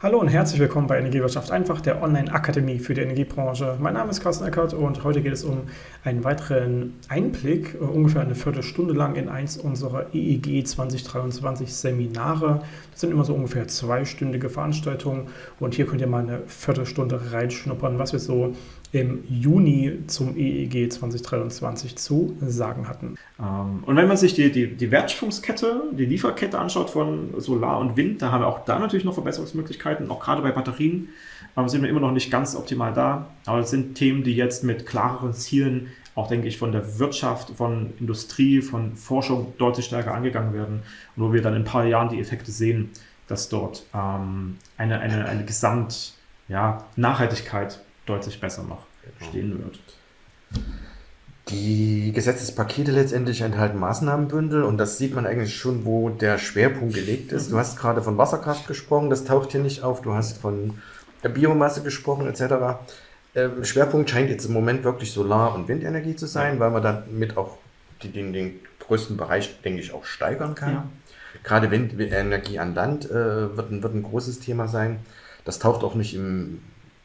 Hallo und herzlich willkommen bei Energiewirtschaft einfach, der Online-Akademie für die Energiebranche. Mein Name ist Carsten Eckert und heute geht es um einen weiteren Einblick, äh, ungefähr eine Viertelstunde lang in eins unserer EEG 2023 Seminare. Das sind immer so ungefähr zweistündige Veranstaltungen und hier könnt ihr mal eine Viertelstunde reinschnuppern, was wir so im Juni zum EEG 2023 zu sagen hatten. Ähm, und wenn man sich die, die, die Wertschöpfungskette, die Lieferkette anschaut von Solar und Wind, da haben wir auch da natürlich noch Verbesserungsmöglichkeiten. Auch gerade bei Batterien sind wir immer noch nicht ganz optimal da. Aber es sind Themen, die jetzt mit klareren Zielen, auch denke ich, von der Wirtschaft, von Industrie, von Forschung deutlich stärker angegangen werden. Und wo wir dann in ein paar Jahren die Effekte sehen, dass dort ähm, eine, eine, eine Gesamt- ja, Nachhaltigkeit deutlich besser noch genau. stehen wird. Die Gesetzespakete letztendlich enthalten Maßnahmenbündel und das sieht man eigentlich schon, wo der Schwerpunkt gelegt ist. Du hast gerade von Wasserkraft gesprochen, das taucht hier nicht auf. Du hast von Biomasse gesprochen etc. Ähm, Schwerpunkt scheint jetzt im Moment wirklich Solar- und Windenergie zu sein, weil man damit auch die, den, den größten Bereich, denke ich, auch steigern kann. Ja. Gerade Windenergie an Land äh, wird, ein, wird ein großes Thema sein. Das taucht auch nicht im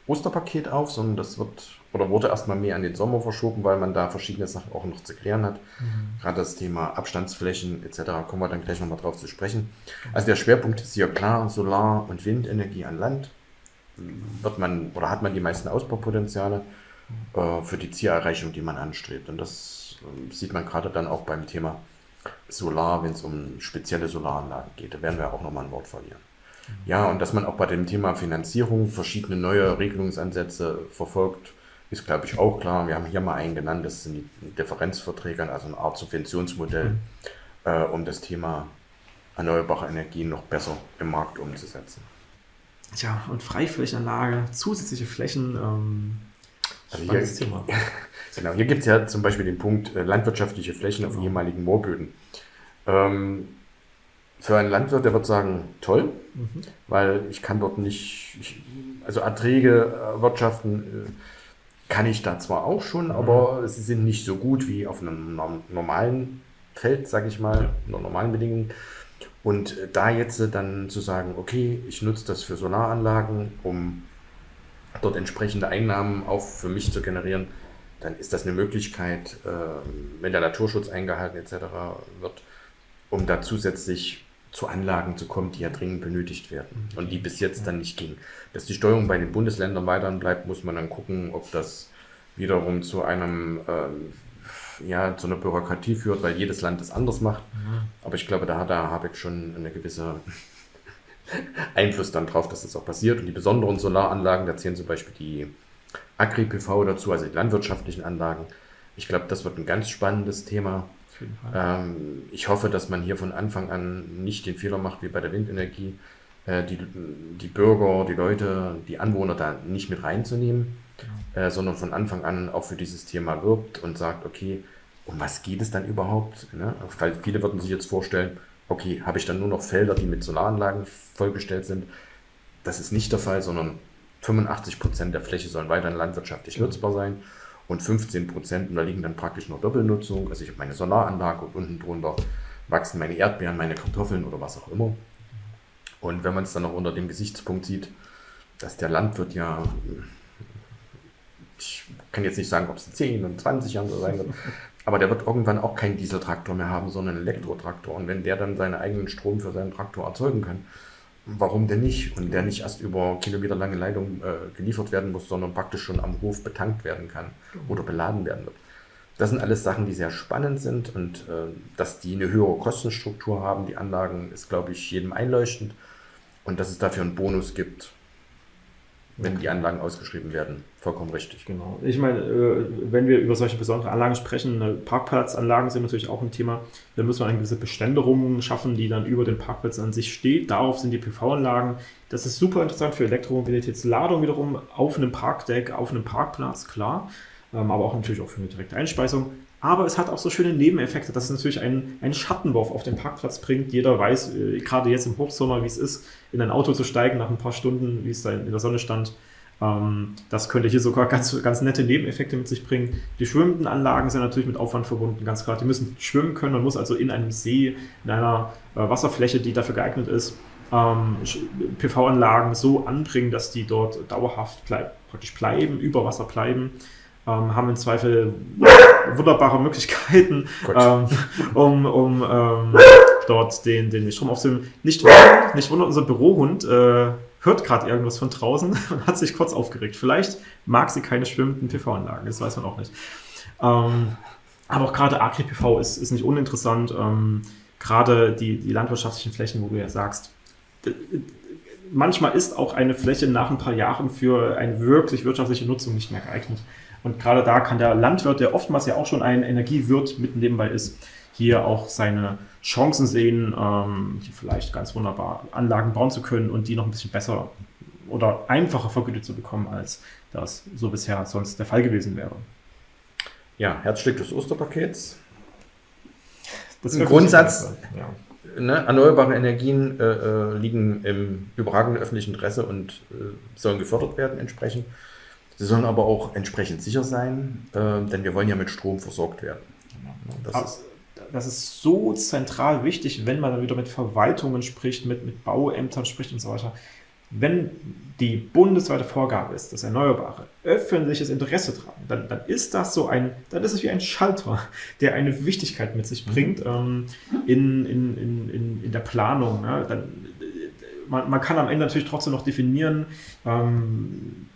Osterpaket auf, sondern das wird oder wurde erstmal mehr an den Sommer verschoben, weil man da verschiedene Sachen auch noch zu klären hat. Mhm. Gerade das Thema Abstandsflächen etc. kommen wir dann gleich nochmal drauf zu sprechen. Also der Schwerpunkt ist hier klar, Solar- und Windenergie an Land. Wird man oder hat man die meisten Ausbaupotenziale äh, für die Zielerreichung, die man anstrebt. Und das äh, sieht man gerade dann auch beim Thema Solar, wenn es um spezielle Solaranlagen geht. Da werden wir auch nochmal ein Wort verlieren. Ja, und dass man auch bei dem Thema Finanzierung verschiedene neue Regelungsansätze verfolgt, ist, glaube ich, auch klar. Wir haben hier mal einen genannt, das sind die Differenzverträge, also eine Art Subventionsmodell, mhm. äh, um das Thema erneuerbare Energien noch besser im Markt umzusetzen. Tja, und Freiflächenanlage, zusätzliche Flächen, ähm, also hier, Thema. genau, hier gibt es ja zum Beispiel den Punkt äh, landwirtschaftliche Flächen genau. auf ehemaligen Moorböden. Ähm, für einen Landwirt, der wird sagen, toll, mhm. weil ich kann dort nicht, ich, also Erträge erwirtschaften äh, kann ich da zwar auch schon, mhm. aber sie sind nicht so gut wie auf einem normalen Feld, sage ich mal, unter normalen Bedingungen. Und äh, da jetzt dann zu sagen, okay, ich nutze das für Solaranlagen, um dort entsprechende Einnahmen auch für mich zu generieren, dann ist das eine Möglichkeit, äh, wenn der Naturschutz eingehalten etc. wird, um da zusätzlich zu Anlagen zu kommen, die ja dringend benötigt werden und die bis jetzt dann nicht ging. Dass die Steuerung bei den Bundesländern weiterhin bleibt, muss man dann gucken, ob das wiederum zu einem äh, ja, zu einer Bürokratie führt, weil jedes Land das anders macht. Mhm. Aber ich glaube, da hat der Habeck schon eine gewisse Einfluss dann drauf, dass das auch passiert. Und die besonderen Solaranlagen, da zählen zum Beispiel die Agri-PV dazu, also die landwirtschaftlichen Anlagen. Ich glaube, das wird ein ganz spannendes Thema. Ähm, ich hoffe, dass man hier von Anfang an nicht den Fehler macht wie bei der Windenergie, äh, die, die Bürger, die Leute, die Anwohner da nicht mit reinzunehmen, genau. äh, sondern von Anfang an auch für dieses Thema wirbt und sagt, okay, um was geht es dann überhaupt? Ne? Weil viele würden sich jetzt vorstellen, okay, habe ich dann nur noch Felder, die mit Solaranlagen vollgestellt sind? Das ist nicht der Fall, sondern 85 Prozent der Fläche sollen weiterhin landwirtschaftlich nutzbar sein und 15 Prozent unterliegen dann praktisch nur Doppelnutzung. Also ich habe meine Solaranlage und unten drunter wachsen meine Erdbeeren, meine Kartoffeln oder was auch immer. Und wenn man es dann noch unter dem Gesichtspunkt sieht, dass der Landwirt ja, ich kann jetzt nicht sagen, ob es in 10 und 20 Jahren so sein wird, aber der wird irgendwann auch keinen Dieseltraktor mehr haben, sondern einen Elektrotraktor. Und wenn der dann seinen eigenen Strom für seinen Traktor erzeugen kann, warum denn nicht? Und der nicht erst über kilometerlange Leitung äh, geliefert werden muss, sondern praktisch schon am Hof betankt werden kann oder beladen werden wird. Das sind alles Sachen, die sehr spannend sind und äh, dass die eine höhere Kostenstruktur haben, die Anlagen, ist, glaube ich, jedem einleuchtend. Und dass es dafür einen Bonus gibt, wenn die Anlagen ausgeschrieben werden. Vollkommen richtig. Genau. Ich meine, äh, wenn wir über solche besonderen Anlagen sprechen, ne, Parkplatzanlagen sind natürlich auch ein Thema. Da müssen wir eine gewisse Beständerung schaffen, die dann über den Parkplatz an sich steht. Darauf sind die PV-Anlagen. Das ist super interessant für Elektromobilitätsladung wiederum auf einem Parkdeck, auf einem Parkplatz, klar. Ähm, aber auch natürlich auch für eine direkte Einspeisung. Aber es hat auch so schöne Nebeneffekte, dass es natürlich einen, einen Schattenwurf auf den Parkplatz bringt. Jeder weiß, äh, gerade jetzt im Hochsommer, wie es ist, in ein Auto zu steigen nach ein paar Stunden, wie es da in der Sonne stand. Ähm, das könnte hier sogar ganz, ganz nette Nebeneffekte mit sich bringen. Die schwimmenden Anlagen sind natürlich mit Aufwand verbunden, ganz klar. Die müssen schwimmen können. Man muss also in einem See, in einer äh, Wasserfläche, die dafür geeignet ist, ähm, PV-Anlagen so anbringen, dass die dort dauerhaft bleib, praktisch bleiben, über Wasser bleiben. Ähm, haben im Zweifel wunderbare Möglichkeiten, ähm, um, um ähm, dort den, den Strom aufzunehmen. Nicht wundern, nicht wundern, unser Bürohund äh, hört gerade irgendwas von draußen und hat sich kurz aufgeregt. Vielleicht mag sie keine schwimmenden PV-Anlagen, das weiß man auch nicht. Ähm, aber auch gerade Agri-PV ist, ist nicht uninteressant. Ähm, gerade die, die landwirtschaftlichen Flächen, wo du ja sagst, manchmal ist auch eine Fläche nach ein paar Jahren für eine wirklich wirtschaftliche Nutzung nicht mehr geeignet. Und gerade da kann der Landwirt, der oftmals ja auch schon ein Energiewirt mitten nebenbei ist, hier auch seine Chancen sehen, ähm, hier vielleicht ganz wunderbar Anlagen bauen zu können und die noch ein bisschen besser oder einfacher vergütet zu bekommen, als das so bisher sonst der Fall gewesen wäre. Ja, Herzstück des Osterpakets. Das Im Grundsatz, ja. ne, erneuerbare Energien äh, äh, liegen im überragenden öffentlichen Interesse und äh, sollen gefördert werden entsprechend. Sie sollen aber auch entsprechend sicher sein, äh, denn wir wollen ja mit Strom versorgt werden. Das ist, das ist so zentral wichtig, wenn man dann wieder mit Verwaltungen spricht, mit, mit Bauämtern spricht und so weiter wenn die bundesweite Vorgabe ist, dass Erneuerbare öffentliches Interesse tragen, dann, dann ist das so ein, dann ist es wie ein Schalter, der eine Wichtigkeit mit sich bringt ähm, in, in, in, in, der Planung. Ne? Dann, man, man, kann am Ende natürlich trotzdem noch definieren, ähm,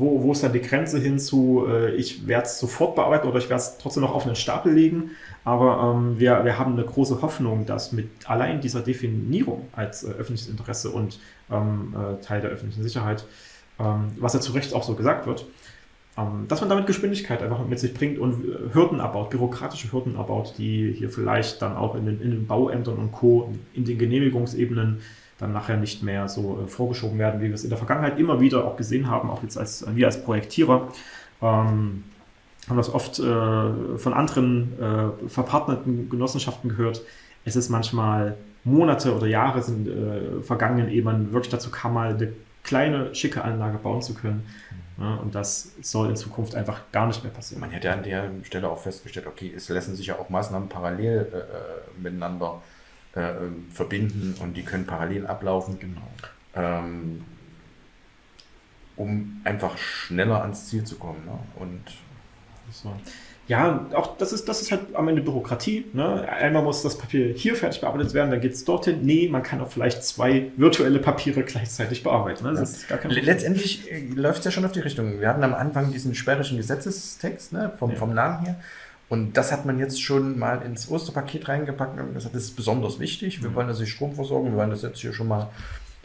wo, wo ist dann die Grenze hin zu, äh, ich werde es sofort bearbeiten oder ich werde es trotzdem noch auf einen Stapel legen. Aber ähm, wir, wir haben eine große Hoffnung, dass mit allein dieser Definierung als äh, öffentliches Interesse und ähm, äh, Teil der öffentlichen Sicherheit, ähm, was ja zu Recht auch so gesagt wird, ähm, dass man damit Geschwindigkeit einfach mit sich bringt und äh, Hürden abbaut, bürokratische Hürden abbaut, die hier vielleicht dann auch in den, in den Bauämtern und Co., in den Genehmigungsebenen dann nachher nicht mehr so äh, vorgeschoben werden, wie wir es in der Vergangenheit immer wieder auch gesehen haben, auch jetzt als wir als Projektierer. Ähm, haben das oft äh, von anderen äh, verpartnerten Genossenschaften gehört. Es ist manchmal Monate oder Jahre sind äh, vergangen, ehe man wirklich dazu kam, mal eine kleine, schicke Anlage bauen zu können. Mhm. Ja, und das soll in Zukunft einfach gar nicht mehr passieren. Man hätte an der Stelle auch festgestellt, okay, es lassen sich ja auch Maßnahmen parallel äh, äh miteinander äh, verbinden und die können parallel ablaufen. Genau. Ähm, um einfach schneller ans Ziel zu kommen. Ne? Und so. Ja, auch das ist, das ist halt am Ende Bürokratie. Ne? Einmal muss das Papier hier fertig bearbeitet werden, dann geht es dorthin. Nee, man kann auch vielleicht zwei virtuelle Papiere gleichzeitig bearbeiten. Ne? Letztendlich äh, läuft es ja schon auf die Richtung. Wir hatten am Anfang diesen sperrischen Gesetzestext ne? vom, ja. vom Namen her. Und das hat man jetzt schon mal ins Osterpaket reingepackt und gesagt, das ist besonders wichtig. Wir mhm. wollen also Strom versorgen. Wir wollen das jetzt hier schon mal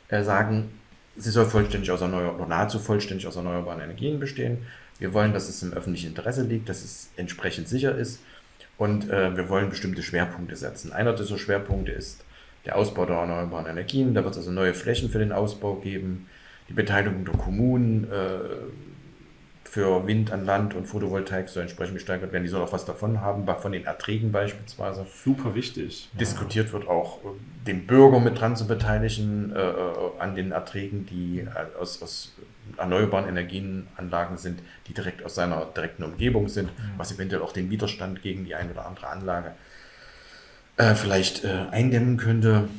äh, sagen, sie soll vollständig aus erneuerbaren oder nahezu vollständig aus erneuerbaren Energien bestehen. Wir wollen, dass es im öffentlichen Interesse liegt, dass es entsprechend sicher ist und äh, wir wollen bestimmte Schwerpunkte setzen. Einer dieser Schwerpunkte ist der Ausbau der erneuerbaren Energien. Da wird es also neue Flächen für den Ausbau geben, die Beteiligung der Kommunen äh, für Wind an Land und Photovoltaik soll entsprechend gesteigert werden. Die soll auch was davon haben, von den Erträgen beispielsweise. Super wichtig. Diskutiert wird auch, äh, den Bürger mit dran zu beteiligen äh, äh an den Erträgen, die äh, aus, aus erneuerbaren Energienanlagen sind, die direkt aus seiner direkten Umgebung sind, mhm. was eventuell auch den Widerstand gegen die eine oder andere Anlage äh, vielleicht äh, eindämmen könnte.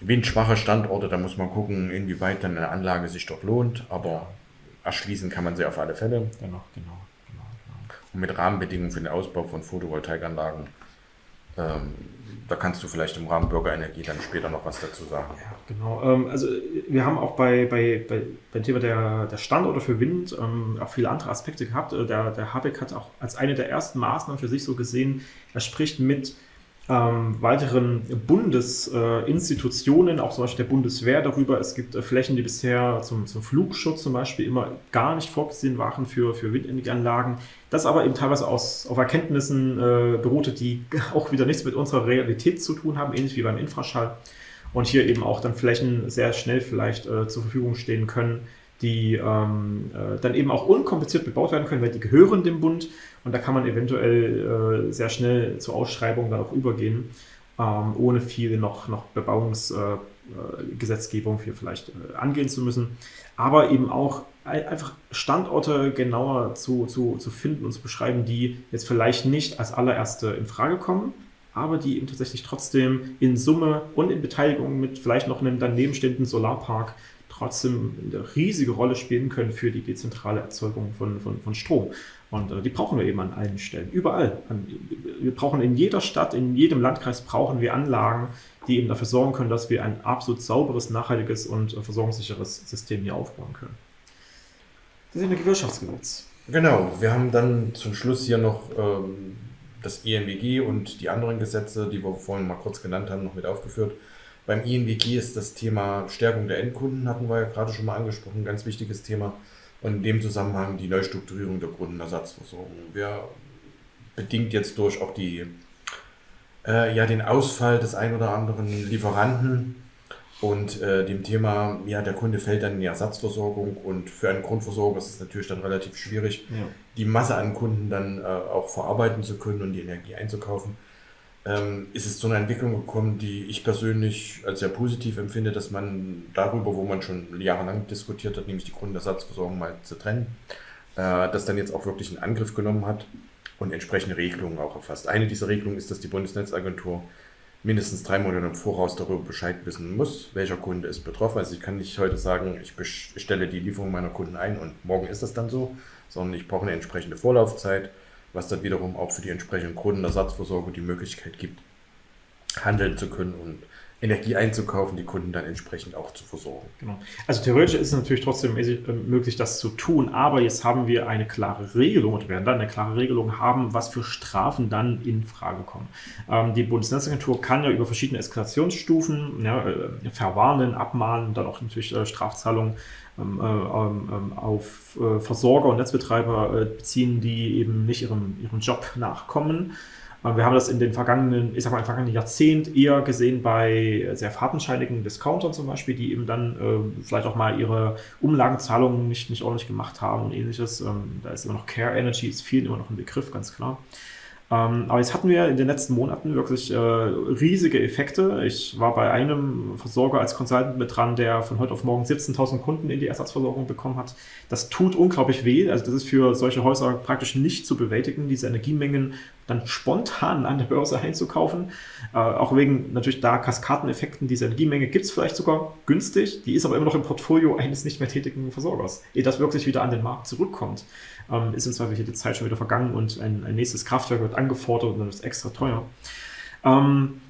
Windschwache Standorte, da muss man gucken, inwieweit dann eine Anlage sich dort lohnt, aber erschließen kann man sie auf alle Fälle. Genau, genau, genau, genau. Und mit Rahmenbedingungen für den Ausbau von Photovoltaikanlagen ähm, da kannst du vielleicht im Rahmen Bürgerenergie dann später noch was dazu sagen. Ja, genau. Ähm, also wir haben auch bei, bei, bei beim Thema der, der Standorte für Wind ähm, auch viele andere Aspekte gehabt. Äh, der, der Habeck hat auch als eine der ersten Maßnahmen für sich so gesehen, er spricht mit ähm, weiteren Bundesinstitutionen, äh, auch zum Beispiel der Bundeswehr darüber. Es gibt äh, Flächen, die bisher zum, zum Flugschutz zum Beispiel immer gar nicht vorgesehen waren für, für Windenergieanlagen. Das aber eben teilweise aus, auf Erkenntnissen äh, beruhte, die auch wieder nichts mit unserer Realität zu tun haben, ähnlich wie beim Infraschall. Und hier eben auch dann Flächen sehr schnell vielleicht äh, zur Verfügung stehen können, die ähm, äh, dann eben auch unkompliziert bebaut werden können, weil die gehören dem Bund und da kann man eventuell äh, sehr schnell zur Ausschreibung dann auch übergehen, ähm, ohne viel noch, noch Bebauungsgesetzgebung äh, hier vielleicht äh, angehen zu müssen. Aber eben auch einfach Standorte genauer zu, zu, zu finden und zu beschreiben, die jetzt vielleicht nicht als allererste in Frage kommen, aber die eben tatsächlich trotzdem in Summe und in Beteiligung mit vielleicht noch einem danebenstehenden Solarpark trotzdem eine riesige Rolle spielen können für die dezentrale Erzeugung von, von, von Strom. Und äh, die brauchen wir eben an allen Stellen, überall. An, wir brauchen in jeder Stadt, in jedem Landkreis brauchen wir Anlagen, die eben dafür sorgen können, dass wir ein absolut sauberes, nachhaltiges und äh, versorgungssicheres System hier aufbauen können. Das ist Energiewirtschaftsgesetz. Genau, wir haben dann zum Schluss hier noch ähm, das ENWG und die anderen Gesetze, die wir vorhin mal kurz genannt haben, noch mit aufgeführt. Beim INWG ist das Thema Stärkung der Endkunden, hatten wir ja gerade schon mal angesprochen, ein ganz wichtiges Thema. Und in dem Zusammenhang die Neustrukturierung der Kundenersatzversorgung. Wir bedingt jetzt durch auch die, äh, ja, den Ausfall des ein oder anderen Lieferanten und äh, dem Thema, ja, der Kunde fällt dann in die Ersatzversorgung und für einen Grundversorger ist es natürlich dann relativ schwierig, ja. die Masse an Kunden dann äh, auch verarbeiten zu können und die Energie einzukaufen ähm, ist es zu einer Entwicklung gekommen, die ich persönlich als sehr positiv empfinde, dass man darüber, wo man schon jahrelang diskutiert hat, nämlich die Grundersatzversorgung mal zu trennen, äh, das dann jetzt auch wirklich in Angriff genommen hat und entsprechende Regelungen auch erfasst. Eine dieser Regelungen ist, dass die Bundesnetzagentur mindestens drei Monate im Voraus darüber Bescheid wissen muss, welcher Kunde ist betroffen. Also ich kann nicht heute sagen, ich stelle die Lieferung meiner Kunden ein und morgen ist das dann so, sondern ich brauche eine entsprechende Vorlaufzeit was dann wiederum auch für die entsprechenden Kundenersatzversorgung die Möglichkeit gibt, handeln zu können und Energie einzukaufen, die Kunden dann entsprechend auch zu versorgen. Genau. Also theoretisch ist es natürlich trotzdem äh, möglich, das zu tun, aber jetzt haben wir eine klare Regelung und werden dann eine klare Regelung haben, was für Strafen dann in Frage kommen. Ähm, die Bundesnetzagentur kann ja über verschiedene Eskalationsstufen ja, äh, verwarnen, abmahnen, dann auch natürlich äh, Strafzahlungen ähm, äh, ähm, ähm, auf äh, Versorger und Netzbetreiber äh, beziehen, die eben nicht ihrem, ihrem Job nachkommen. Wir haben das in den vergangenen, ich sag mal, im vergangenen Jahrzehnt eher gesehen bei sehr fadenscheinigen Discountern zum Beispiel, die eben dann äh, vielleicht auch mal ihre Umlagenzahlungen nicht, nicht ordentlich gemacht haben und ähnliches. Ähm, da ist immer noch Care Energy, ist vielen immer noch ein Begriff, ganz klar. Ähm, aber jetzt hatten wir in den letzten Monaten wirklich äh, riesige Effekte. Ich war bei einem Versorger als Consultant mit dran, der von heute auf morgen 17.000 Kunden in die Ersatzversorgung bekommen hat. Das tut unglaublich weh. Also das ist für solche Häuser praktisch nicht zu bewältigen, diese Energiemengen dann spontan an der Börse einzukaufen. Äh, auch wegen natürlich da Kaskadeneffekten. Diese Energiemenge gibt es vielleicht sogar günstig, die ist aber immer noch im Portfolio eines nicht mehr tätigen Versorgers. Ehe das wirklich wieder an den Markt zurückkommt, ähm, ist im Zweifel die Zeit schon wieder vergangen und ein, ein nächstes Kraftwerk wird angefordert und dann ist es extra teuer. Ähm,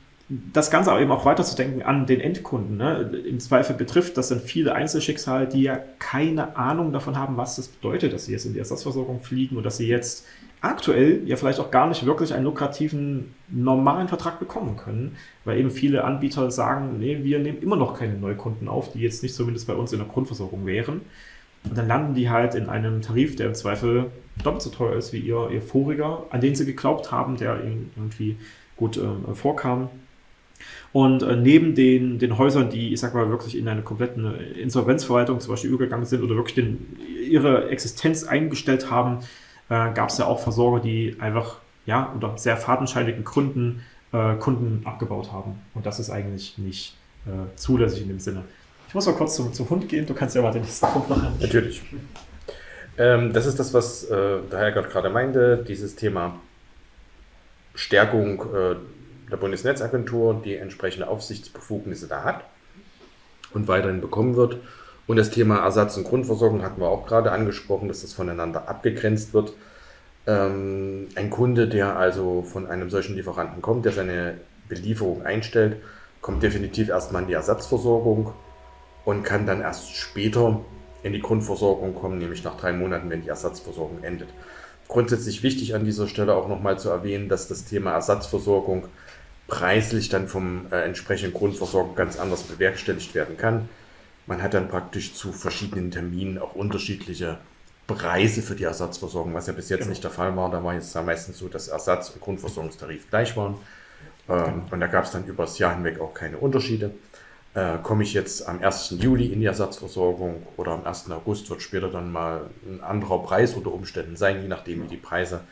das Ganze aber eben auch weiterzudenken an den Endkunden. Ne? Im Zweifel betrifft das dann viele Einzelschicksale, die ja keine Ahnung davon haben, was das bedeutet, dass sie jetzt in die Ersatzversorgung fliegen und dass sie jetzt aktuell ja vielleicht auch gar nicht wirklich einen lukrativen normalen Vertrag bekommen können, weil eben viele Anbieter sagen, nee, wir nehmen immer noch keine Neukunden auf, die jetzt nicht zumindest bei uns in der Grundversorgung wären. Und dann landen die halt in einem Tarif, der im Zweifel doppelt so teuer ist wie ihr, ihr voriger, an den sie geglaubt haben, der ihnen irgendwie gut äh, vorkam. Und äh, neben den, den Häusern, die, ich sag mal, wirklich in eine komplette Insolvenzverwaltung zum Beispiel übergegangen sind oder wirklich den, ihre Existenz eingestellt haben, äh, gab es ja auch Versorger, die einfach ja, unter sehr fadenscheinigen Gründen äh, Kunden abgebaut haben. Und das ist eigentlich nicht äh, zulässig in dem Sinne. Ich muss mal kurz zum, zum Hund gehen, du kannst ja mal den nächsten Punkt machen. Natürlich. Ähm, das ist das, was äh, der Herrgott gerade meinte, dieses Thema Stärkung äh, der Bundesnetzagentur, die entsprechende Aufsichtsbefugnisse da hat und weiterhin bekommen wird. Und das Thema Ersatz- und Grundversorgung hatten wir auch gerade angesprochen, dass das voneinander abgegrenzt wird. Ähm, ein Kunde, der also von einem solchen Lieferanten kommt, der seine Belieferung einstellt, kommt definitiv erstmal in die Ersatzversorgung und kann dann erst später in die Grundversorgung kommen, nämlich nach drei Monaten, wenn die Ersatzversorgung endet. Grundsätzlich wichtig an dieser Stelle auch nochmal zu erwähnen, dass das Thema Ersatzversorgung preislich dann vom äh, entsprechenden Grundversorgung ganz anders bewerkstelligt werden kann. Man hat dann praktisch zu verschiedenen Terminen auch unterschiedliche Preise für die Ersatzversorgung, was ja bis jetzt genau. nicht der Fall war. Da war es ja meistens so, dass Ersatz- und Grundversorgungstarif gleich waren. Ähm, genau. Und da gab es dann über das Jahr hinweg auch keine Unterschiede. Äh, komme ich jetzt am 1. Juli in die Ersatzversorgung oder am 1. August wird später dann mal ein anderer Preis unter Umständen sein, je nachdem wie die Preise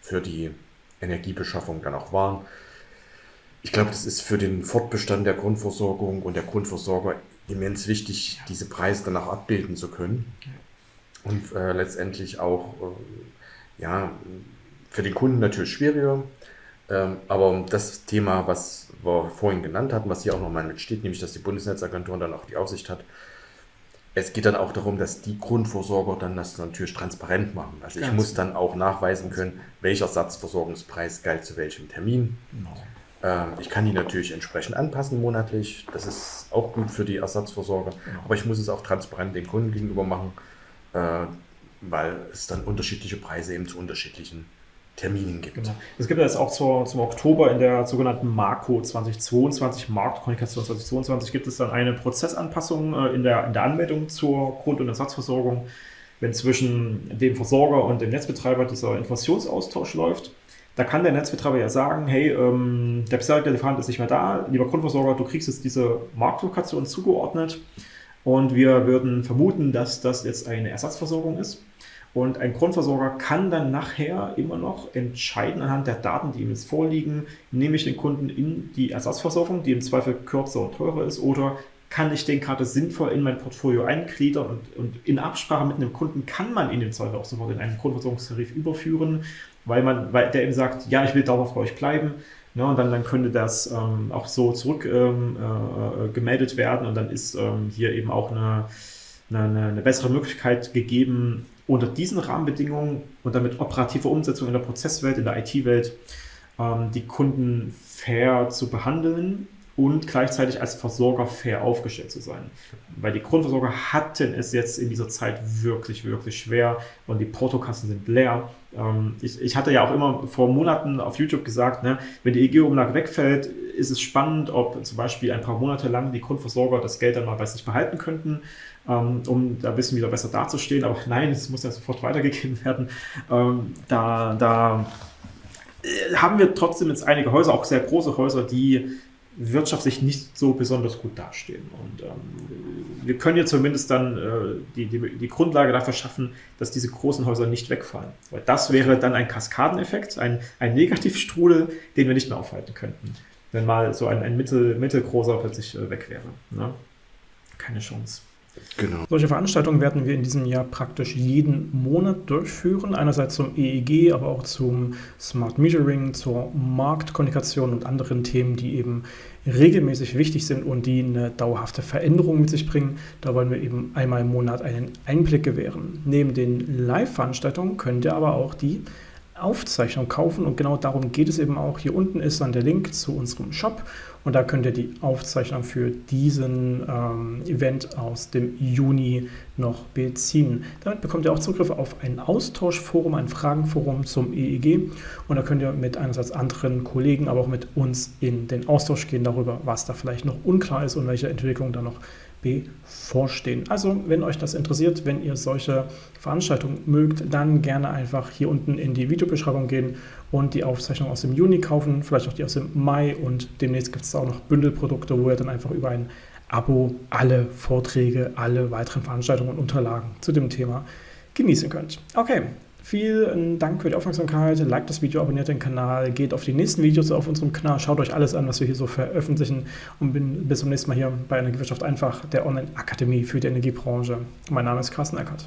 für die Energiebeschaffung dann auch waren. Ich glaube, das ist für den Fortbestand der Grundversorgung und der Grundversorger immens wichtig, diese Preise dann auch abbilden zu können. Und äh, letztendlich auch, äh, ja, für den Kunden natürlich schwieriger, Ähm, aber das Thema, was wir vorhin genannt hatten, was hier auch nochmal mitsteht, nämlich dass die Bundesnetzagentur dann auch die Aufsicht hat, es geht dann auch darum, dass die Grundversorger dann das natürlich transparent machen. Also ich Ganz muss dann auch nachweisen können, welcher Satzversorgungspreis galt zu welchem Termin. Genau. Ähm, ich kann die natürlich entsprechend anpassen monatlich. Das ist auch gut für die Ersatzversorger. Genau. Aber ich muss es auch transparent den Kunden gegenüber machen, äh, weil es dann unterschiedliche Preise eben zu unterschiedlichen Terminen gibt. Genau. Es gibt jetzt auch zur, zum Oktober in der sogenannten Marco 2022, Marktkommunikation 2022, gibt es dann eine Prozessanpassung äh, in, der, in der Anmeldung zur Grund- und Ersatzversorgung, wenn zwischen dem Versorger und dem Netzbetreiber dieser Informationsaustausch läuft. Da kann der Netzbetreiber ja sagen, hey, ähm, der bisherige Lieferant ist nicht mehr da, lieber Grundversorger, du kriegst jetzt diese Marktlokation zugeordnet und wir würden vermuten, dass das jetzt eine Ersatzversorgung ist. Und ein Grundversorger kann dann nachher immer noch entscheiden anhand der Daten, die ihm jetzt vorliegen, nehme ich den Kunden in die Ersatzversorgung, die im Zweifel kürzer und teurer ist, oder kann ich den gerade sinnvoll in mein Portfolio eingliedern und, und in Absprache mit einem Kunden kann man ihn im Zweifel auch sofort in einen Grundversorgungstarif überführen weil man, weil der eben sagt, ja, ich will dauerhaft bei euch bleiben. Ne, und dann, dann könnte das ähm, auch so zurück ähm, äh, gemeldet werden und dann ist ähm, hier eben auch eine, eine, eine, bessere Möglichkeit gegeben, unter diesen Rahmenbedingungen und damit operativer Umsetzung in der Prozesswelt, in der IT-Welt, ähm, die Kunden fair zu behandeln und gleichzeitig als Versorger fair aufgestellt zu sein. Weil die Grundversorger hatten es jetzt in dieser Zeit wirklich, wirklich schwer und die Portokassen sind leer. Ähm, ich, ich, hatte ja auch immer vor Monaten auf YouTube gesagt, ne, wenn die EG-Umlage wegfällt, ist es spannend, ob zum Beispiel ein paar Monate lang die Grundversorger das Geld dann mal bei sich behalten könnten, um da ein bisschen wieder besser dazustehen. Aber nein, es muss ja sofort weitergegeben werden. Ähm, da, da äh, haben wir trotzdem jetzt einige Häuser, auch sehr große Häuser, die wirtschaftlich nicht so besonders gut dastehen. Und ähm, wir können ja zumindest dann äh, die, die, die, Grundlage dafür schaffen, dass diese großen Häuser nicht wegfallen. Weil das wäre dann ein Kaskadeneffekt, ein, ein Negativstrudel, den wir nicht mehr aufhalten könnten. Wenn mal so ein, ein mittel, mittelgroßer plötzlich äh, weg wäre. Ne? Keine Chance. Genau. Solche Veranstaltungen werden wir in diesem Jahr praktisch jeden Monat durchführen. Einerseits zum EEG, aber auch zum Smart Metering, zur Marktkommunikation und anderen Themen, die eben regelmäßig wichtig sind und die eine dauerhafte Veränderung mit sich bringen. Da wollen wir eben einmal im Monat einen Einblick gewähren. Neben den Live-Veranstaltungen könnt ihr aber auch die Aufzeichnung kaufen und genau darum geht es eben auch. Hier unten ist dann der Link zu unserem Shop und da könnt ihr die Aufzeichnung für diesen ähm, Event aus dem Juni noch beziehen. Damit bekommt ihr auch Zugriff auf ein Austauschforum, ein Fragenforum zum EEG und da könnt ihr mit einerseits anderen Kollegen, aber auch mit uns in den Austausch gehen darüber, was da vielleicht noch unklar ist und welche Entwicklungen da noch bevorstehen. Also, wenn euch das interessiert, wenn ihr solche Veranstaltungen mögt, dann gerne einfach hier unten in die Videobeschreibung gehen und die Aufzeichnung aus dem Juni kaufen, vielleicht auch die aus dem Mai und demnächst gibt es auch noch Bündelprodukte, wo ihr dann einfach über ein Abo alle Vorträge, alle weiteren Veranstaltungen und Unterlagen zu dem Thema genießen könnt. Okay, Vielen Dank für die Aufmerksamkeit. Liked das Video, abonniert den Kanal, geht auf die nächsten Videos auf unserem Kanal, schaut euch alles an, was wir hier so veröffentlichen und bin bis zum nächsten Mal hier bei Energiewirtschaft einfach, der Online-Akademie für die Energiebranche. Mein Name ist Carsten Eckert.